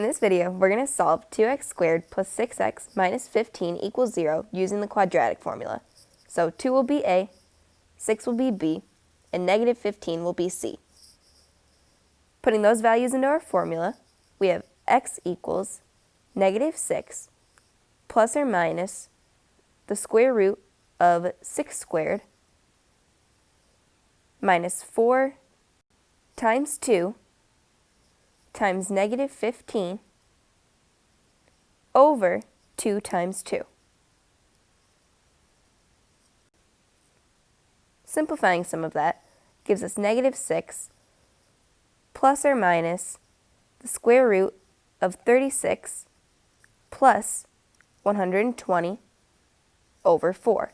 In this video, we're going to solve 2x squared plus 6x minus 15 equals 0 using the quadratic formula. So 2 will be a, 6 will be b, and negative 15 will be c. Putting those values into our formula, we have x equals negative 6 plus or minus the square root of 6 squared minus 4 times 2 times negative 15 over 2 times 2. Simplifying some of that gives us negative 6 plus or minus the square root of 36 plus 120 over 4.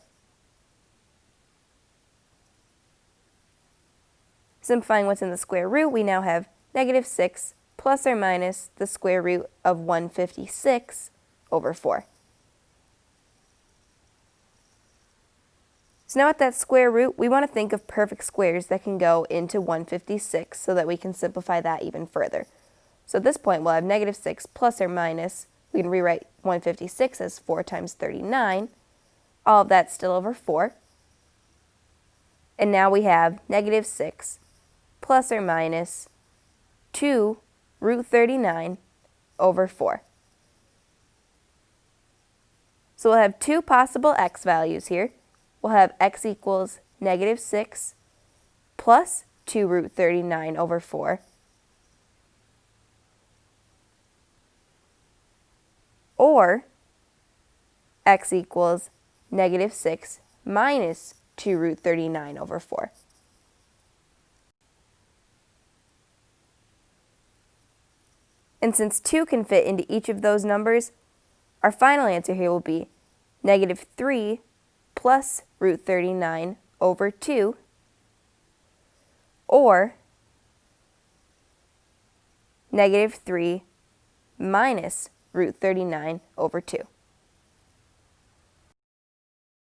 Simplifying what's in the square root, we now have negative 6 plus or minus the square root of 156 over 4. So now at that square root, we want to think of perfect squares that can go into 156 so that we can simplify that even further. So at this point, we'll have negative 6 plus or minus, we can rewrite 156 as 4 times 39. All of that's still over 4. And now we have negative 6 plus or minus 2 root 39 over 4. So we'll have two possible x values here. We'll have x equals negative 6 plus 2 root 39 over 4. Or x equals negative 6 minus 2 root 39 over 4. And since 2 can fit into each of those numbers, our final answer here will be negative 3 plus root 39 over 2, or negative 3 minus root 39 over 2.